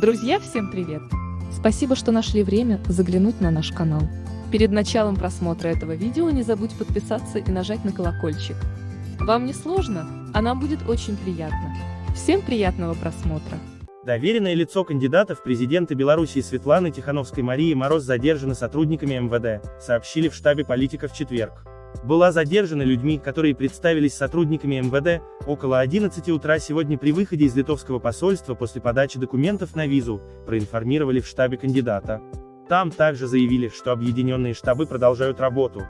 Друзья, всем привет! Спасибо, что нашли время заглянуть на наш канал. Перед началом просмотра этого видео не забудь подписаться и нажать на колокольчик. Вам не сложно, а нам будет очень приятно. Всем приятного просмотра! Доверенное лицо кандидата в президенты Беларуси Светланы Тихановской Марии Мороз задержана сотрудниками МВД, сообщили в штабе политика в четверг. Была задержана людьми, которые представились сотрудниками МВД, около 11 утра сегодня при выходе из литовского посольства после подачи документов на визу, проинформировали в штабе кандидата. Там также заявили, что объединенные штабы продолжают работу.